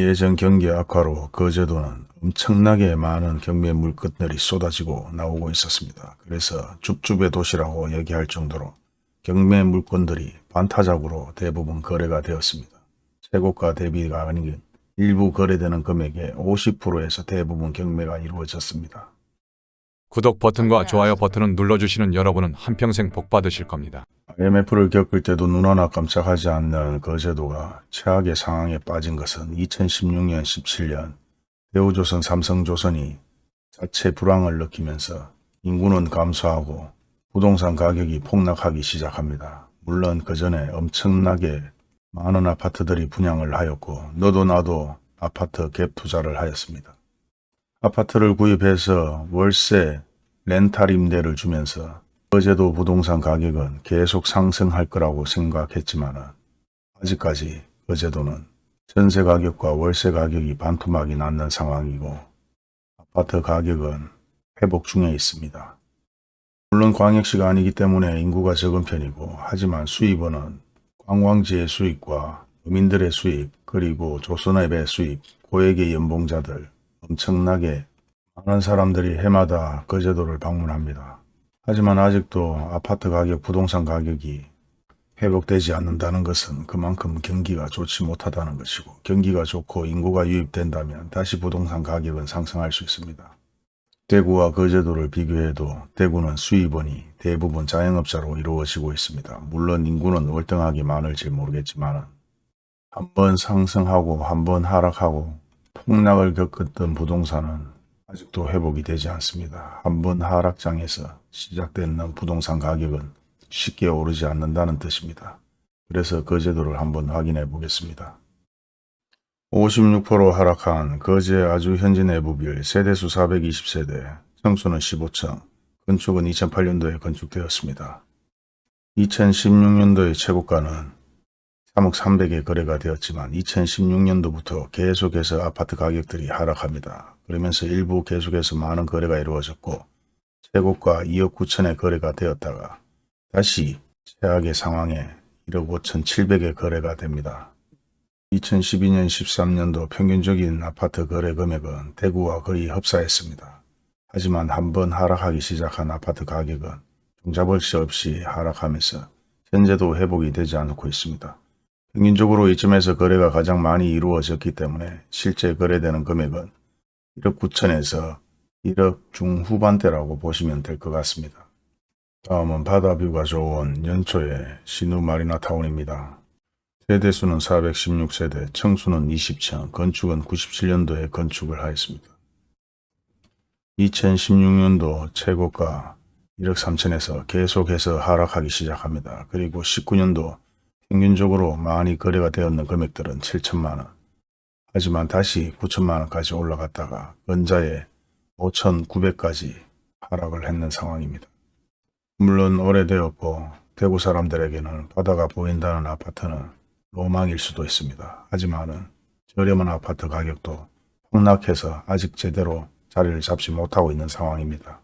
예전 경기 악화로 거제도는 엄청나게 많은 경매 물건들이 쏟아지고 나오고 있었습니다. 그래서 줍줍의 도시라고 얘기할 정도로 경매 물건들이 반타작으로 대부분 거래가 되었습니다. 최고가 대비가 아닌 일부 거래되는 금액의 50%에서 대부분 경매가 이루어졌습니다. 구독 버튼과 좋아요 버튼을 눌러주시는 여러분은 한평생 복 받으실 겁니다. IMF를 겪을 때도 눈 하나 깜짝하지 않는 거제도가 최악의 상황에 빠진 것은 2016년 17년 대우조선 삼성조선이 자체 불황을 느끼면서 인구는 감소하고 부동산 가격이 폭락하기 시작합니다. 물론 그 전에 엄청나게 많은 아파트들이 분양을 하였고 너도 나도 아파트 갭 투자를 하였습니다. 아파트를 구입해서 월세, 렌탈 임대를 주면서 거제도 부동산 가격은 계속 상승할 거라고 생각했지만 아직까지 거제도는 전세 가격과 월세 가격이 반토막이 났는 상황이고 아파트 가격은 회복 중에 있습니다. 물론 광역시가 아니기 때문에 인구가 적은 편이고 하지만 수입원은 관광지의 수입과 어민들의 수입 그리고 조선업의 수입 고액의 연봉자들 엄청나게 많은 사람들이 해마다 거제도를 방문합니다. 하지만 아직도 아파트 가격, 부동산 가격이 회복되지 않는다는 것은 그만큼 경기가 좋지 못하다는 것이고 경기가 좋고 인구가 유입된다면 다시 부동산 가격은 상승할 수 있습니다. 대구와 거제도를 비교해도 대구는 수입원이 대부분 자영업자로 이루어지고 있습니다. 물론 인구는 월등하게 많을지 모르겠지만 한번 상승하고 한번 하락하고 폭락을 겪었던 부동산은 아직도 회복이 되지 않습니다. 한번 하락장에서 시작되는 부동산 가격은 쉽게 오르지 않는다는 뜻입니다. 그래서 거제도를 한번 확인해 보겠습니다. 56% 하락한 거제 아주 현지 내부빌 세대수 420세대, 청수는 15층, 건축은 2008년도에 건축되었습니다. 2016년도의 최고가는 3억 300에 거래가 되었지만 2016년도부터 계속해서 아파트 가격들이 하락합니다. 그러면서 일부 계속해서 많은 거래가 이루어졌고 최고가 2억 9천에 거래가 되었다가 다시 최악의 상황에 1억 5천 7백에 거래가 됩니다. 2012년 13년도 평균적인 아파트 거래 금액은 대구와 거의 흡사했습니다. 하지만 한번 하락하기 시작한 아파트 가격은 종잡을 수 없이 하락하면서 현재도 회복이 되지 않고 있습니다. 평균적으로 이쯤에서 거래가 가장 많이 이루어졌기 때문에 실제 거래되는 금액은 1억 9천에서 1억 중후반대라고 보시면 될 것 같습니다. 다음은 바다뷰가 좋은 연초의 신우 마리나타운입니다. 세대수는 416세대, 청수는 20층, 건축은 97년도에 건축을 하였습니다. 2016년도 최고가 1억 3천에서 계속해서 하락하기 시작합니다. 그리고 19년도 평균적으로 많이 거래가 되었는 금액들은 7천만원. 하지만 다시 9천만원까지 올라갔다가 근자에 5,900까지 하락을 했는 상황입니다. 물론 오래되었고 대구 사람들에게는 바다가 보인다는 아파트는 로망일 수도 있습니다. 하지만은 저렴한 아파트 가격도 폭락해서 아직 제대로 자리를 잡지 못하고 있는 상황입니다.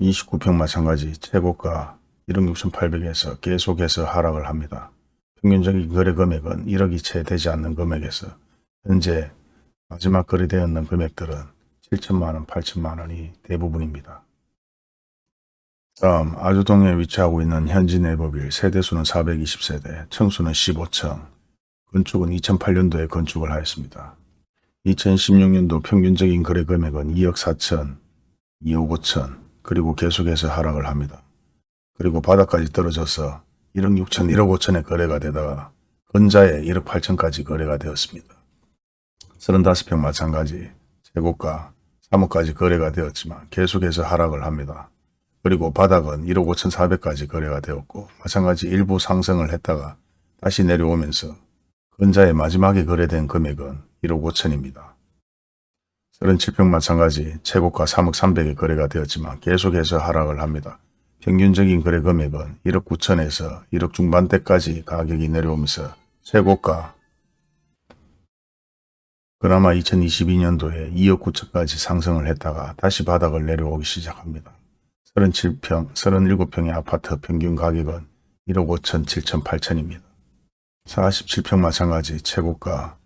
29평 마찬가지 최고가 1억 6,800에서 계속해서 하락을 합니다. 평균적인 거래 금액은 1억이 채 되지 않는 금액에서 현재 마지막 거래되었는 금액들은 7천만원, 8천만원이 대부분입니다. 다음 아주동에 위치하고 있는 현지 내법일 세대수는 420세대, 청수는 15층, 건축은 2008년도에 건축을 하였습니다. 2016년도 평균적인 거래 금액은 2억 4천, 2억 5천, 그리고 계속해서 하락을 합니다. 그리고 바닥까지 떨어져서 1억 6천, 1억 5천에 거래가 되다가 근자에 1억 8천까지 거래가 되었습니다. 35평 마찬가지 최고가 3억까지 거래가 되었지만 계속해서 하락을 합니다. 그리고 바닥은 1억 5천 4백까지 거래가 되었고 마찬가지 일부 상승을 했다가 다시 내려오면서 근자의 마지막에 거래된 금액은 1억 5천입니다. 37평 마찬가지 최고가 3억 3백에 거래가 되었지만 계속해서 하락을 합니다. 평균적인 거래 금액은 1억 9천에서 1억 중반대까지 가격이 내려오면서 최고가 그나마 2022년도에 2억 9천까지 상승을 했다가 다시 바닥을 내려오기 시작합니다. 37평, 37평의 아파트 평균 가격은 1억 5천, 7천, 8천입니다. 47평 마찬가지 최고가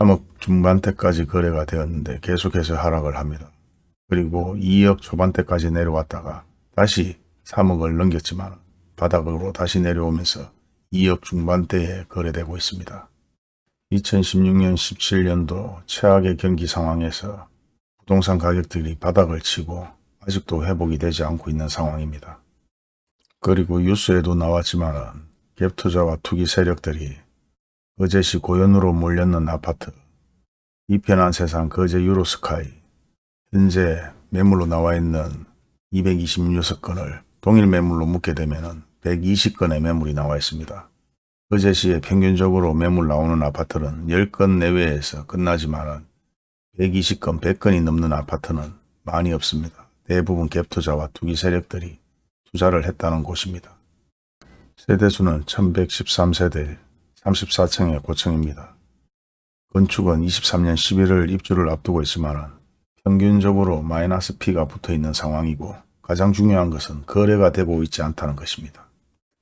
3억 중반대까지 거래가 되었는데 계속해서 하락을 합니다. 그리고 2억 초반대까지 내려왔다가 다시 3억을 넘겼지만 바닥으로 다시 내려오면서 2억 중반대에 거래되고 있습니다. 2016년 17년도 최악의 경기 상황에서 부동산 가격들이 바닥을 치고 아직도 회복이 되지 않고 있는 상황입니다. 그리고 뉴스에도 나왔지만 갭투자와 투기 세력들이 거제시 고연으로 몰렸는 아파트, 이편한 세상 거제 유로스카이, 현재 매물로 나와 있는 226건을 동일 매물로 묶게 되면 120건의 매물이 나와 있습니다. 거제시에 평균적으로 매물 나오는 아파트는 10건 내외에서 끝나지만 120건, 100건이 넘는 아파트는 많이 없습니다. 대부분 갭투자와 투기 세력들이 투자를 했다는 곳입니다. 세대수는 1113세대 34층의 고층입니다. 건축은 23년 11월 입주를 앞두고 있지만 평균적으로 마이너스 P가 붙어 있는 상황이고 가장 중요한 것은 거래가 되고 있지 않다는 것입니다.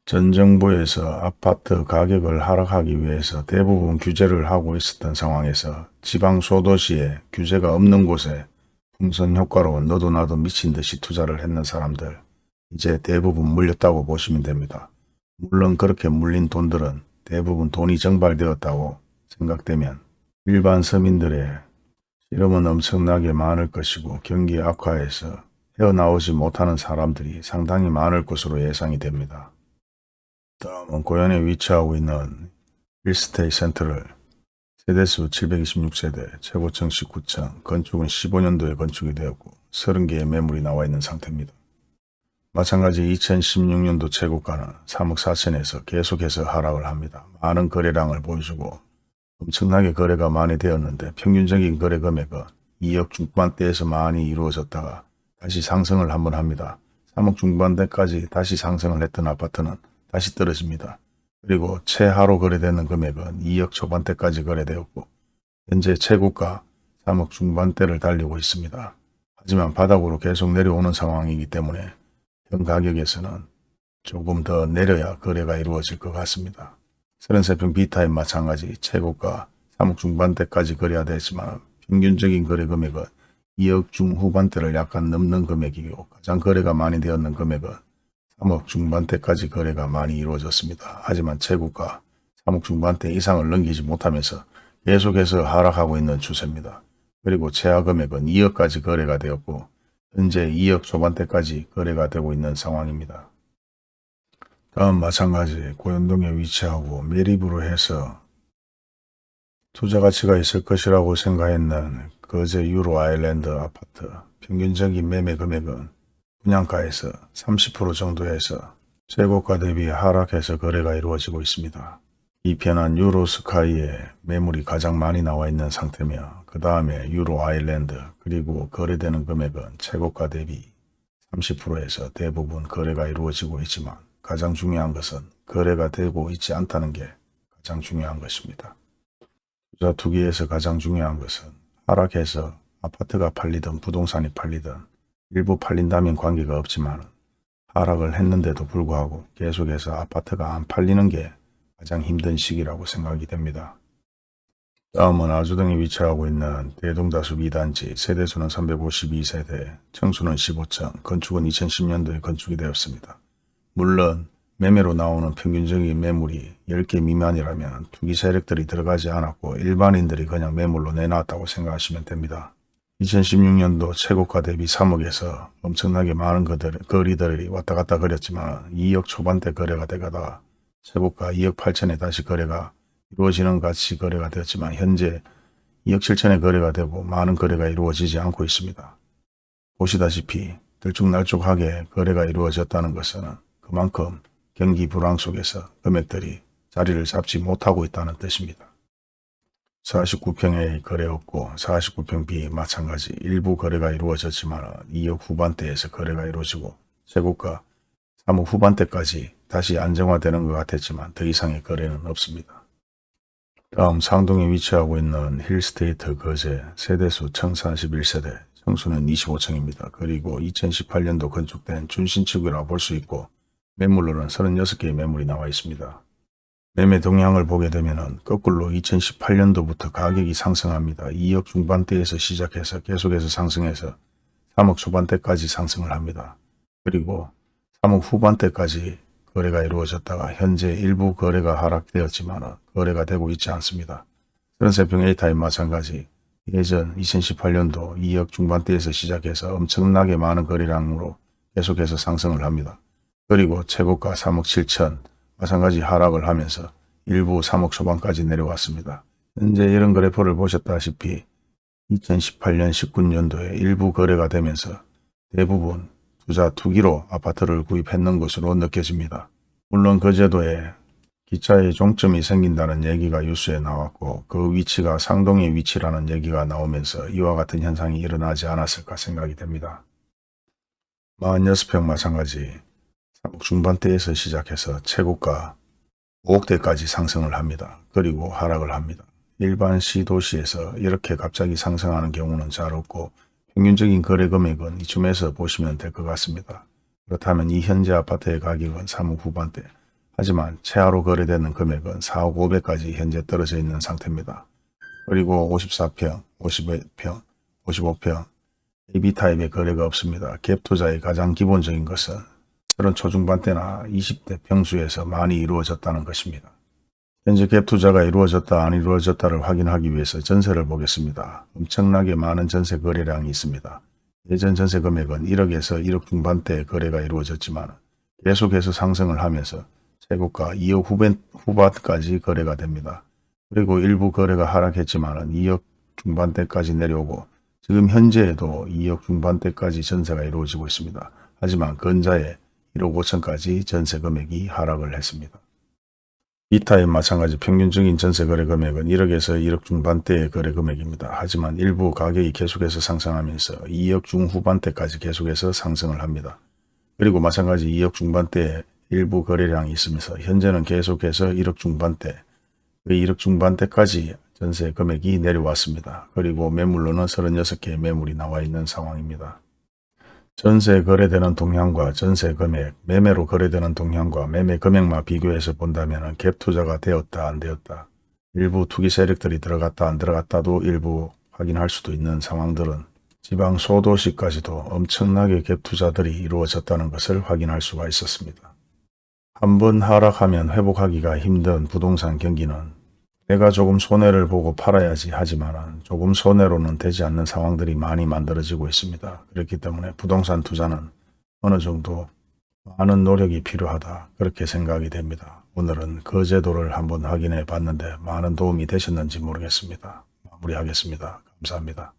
전 정부에서 아파트 가격을 하락하기 위해서 대부분 규제를 하고 있었던 상황에서 지방 소도시에 규제가 없는 곳에 풍선 효과로 너도 나도 미친 듯이 투자를 했는 사람들 이제 대부분 물렸다고 보시면 됩니다. 물론 그렇게 물린 돈들은 대부분 돈이 정발되었다고 생각되면 일반 서민들의 실험은 엄청나게 많을 것이고 경기 악화에서 헤어나오지 못하는 사람들이 상당히 많을 것으로 예상이 됩니다. 다음은 고현에 위치하고 있는 힐스테이 센터를 세대수 726세대, 최고층 19층, 건축은 15년도에 건축이 되었고 30개의 매물이 나와 있는 상태입니다. 마찬가지 2016년도 최고가는 3억 4천에서 계속해서 하락을 합니다. 많은 거래량을 보여주고 엄청나게 거래가 많이 되었는데 평균적인 거래 금액은 2억 중반대에서 많이 이루어졌다가 다시 상승을 한번 합니다. 3억 중반대까지 다시 상승을 했던 아파트는 다시 떨어집니다. 그리고 최하로 거래되는 금액은 2억 초반대까지 거래되었고 현재 최고가 3억 중반대를 달리고 있습니다. 하지만 바닥으로 계속 내려오는 상황이기 때문에 현 가격에서는 조금 더 내려야 거래가 이루어질 것 같습니다. 33평 B타입 마찬가지 최고가 3억 중반대까지 거래가 됐지만 평균적인 거래 금액은 2억 중후반대를 약간 넘는 금액이고 가장 거래가 많이 되었는 금액은 3억 중반대까지 거래가 많이 이루어졌습니다. 하지만 최고가 3억 중반대 이상을 넘기지 못하면서 계속해서 하락하고 있는 추세입니다. 그리고 최하 금액은 2억까지 거래가 되었고 현재 2억 초반대까지 거래가 되고 있는 상황입니다. 다음 마찬가지 고현동에 위치하고 매립으로 해서 투자 가치가 있을 것이라고 생각했는 거제 유로 아일랜드 아파트 평균적인 매매 금액은 분양가에서 30% 정도에서 최고가 대비 하락해서 거래가 이루어지고 있습니다. 이 편한 유로 스카이에 매물이 가장 많이 나와 있는 상태며 그 다음에 유로 아일랜드 그리고 거래되는 금액은 최고가 대비 30%에서 대부분 거래가 이루어지고 있지만 가장 중요한 것은 거래가 되고 있지 않다는 게 가장 중요한 것입니다. 투자 투기에서 가장 중요한 것은 하락해서 아파트가 팔리든 부동산이 팔리든 일부 팔린다면 관계가 없지만 하락을 했는데도 불구하고 계속해서 아파트가 안 팔리는 게 가장 힘든 시기라고 생각이 됩니다. 다음은 아주동에 위치하고 있는 대동다수 2단지 세대수는 352세대, 청수는 15층, 건축은 2010년도에 건축이 되었습니다. 물론 매매로 나오는 평균적인 매물이 10개 미만이라면 투기 세력들이 들어가지 않았고 일반인들이 그냥 매물로 내놨다고 생각하시면 됩니다. 2016년도 최고가 대비 3억에서 엄청나게 많은 거리들이 왔다 갔다 거렸지만 2억 초반대 거래가 되다가 최고가 2억 8천에 다시 거래가 이루어지는 같이 거래가 되었지만 현재 2억 7천에 거래가 되고 많은 거래가 이루어지지 않고 있습니다. 보시다시피 들쭉날쭉하게 거래가 이루어졌다는 것은 그만큼 경기 불황 속에서 금액들이 자리를 잡지 못하고 있다는 뜻입니다. 49평에 거래였고 49평 B 마찬가지 일부 거래가 이루어졌지만 2억 후반대에서 거래가 이루어지고 최고가 3억 후반대까지 다시 안정화되는 것 같았지만 더 이상의 거래는 없습니다. 다음 상동에 위치하고 있는 힐스테이트 거제 세대수 1041세대 청수는 25층입니다. 그리고 2018년도 건축된 준신축이라 볼 수 있고 매물로는 36개의 매물이 나와 있습니다. 매매 동향을 보게 되면 거꾸로 2018년도부터 가격이 상승합니다. 2억 중반대에서 시작해서 계속해서 상승해서 3억 초반대까지 상승을 합니다. 그리고 3억 후반대까지 거래가 이루어졌다가 현재 일부 거래가 하락되었지만 거래가 되고 있지 않습니다. 트랜스평 A타임 마찬가지 예전 2018년도 2억 중반대에서 시작해서 엄청나게 많은 거래량으로 계속해서 상승을 합니다. 그리고 최고가 3억 7천 마찬가지 하락을 하면서 일부 3억 초반까지 내려왔습니다. 현재 이런 그래프를 보셨다시피 2018년 19년도에 일부 거래가 되면서 대부분 투자 투기로 아파트를 구입했는 것으로 느껴집니다. 물론 그 제도에 기차의 종점이 생긴다는 얘기가 뉴스에 나왔고 그 위치가 상동의 위치라는 얘기가 나오면서 이와 같은 현상이 일어나지 않았을까 생각이 됩니다. 46평 마찬가지 3억 중반대에서 시작해서 최고가 5억대까지 상승을 합니다. 그리고 하락을 합니다. 일반 시도시에서 이렇게 갑자기 상승하는 경우는 잘 없고 평균적인 거래 금액은 이쯤에서 보시면 될 것 같습니다. 그렇다면 이 현재 아파트의 가격은 3억 후반대 하지만 최하로 거래되는 금액은 4억 500까지 현재 떨어져 있는 상태입니다. 그리고 54평, 51평, 55평 AB타입의 거래가 없습니다. 갭 투자의 가장 기본적인 것은 30 초중반대나 20대 평수에서 많이 이루어졌다는 것입니다. 현재 갭 투자가 이루어졌다 안 이루어졌다를 확인하기 위해서 전세를 보겠습니다. 엄청나게 많은 전세 거래량이 있습니다. 예전 전세 금액은 1억에서 1억 중반대 거래가 이루어졌지만 계속해서 상승을 하면서 최고가 2억 후반, 후반까지 거래가 됩니다. 그리고 일부 거래가 하락했지만 2억 중반대까지 내려오고 지금 현재에도 2억 중반대까지 전세가 이루어지고 있습니다. 하지만 근자에 1억 5천까지 전세 금액이 하락을 했습니다. 이타임 마찬가지 평균적인 전세 거래 금액은 1억에서 1억 중반대의 거래 금액입니다. 하지만 일부 가격이 계속해서 상승하면서 2억 중후반대까지 계속해서 상승을 합니다. 그리고 마찬가지 2억 중반대에 일부 거래량이 있으면서 현재는 계속해서 1억 중반대, 그 1억 중반대까지 전세 금액이 내려왔습니다. 그리고 매물로는 36개의 매물이 나와 있는 상황입니다. 전세 거래되는 동향과 전세 금액, 매매로 거래되는 동향과 매매 금액만 비교해서 본다면 갭 투자가 되었다 안 되었다, 일부 투기 세력들이 들어갔다 안 들어갔다도 일부 확인할 수도 있는 상황들은 지방 소도시까지도 엄청나게 갭 투자들이 이루어졌다는 것을 확인할 수가 있었습니다. 한번 하락하면 회복하기가 힘든 부동산 경기는 내가 조금 손해를 보고 팔아야지 하지만 조금 손해로는 되지 않는 상황들이 많이 만들어지고 있습니다. 그렇기 때문에 부동산 투자는 어느 정도 많은 노력이 필요하다 그렇게 생각이 됩니다. 오늘은 그 제도를 한번 확인해 봤는데 많은 도움이 되셨는지 모르겠습니다. 마무리하겠습니다. 감사합니다.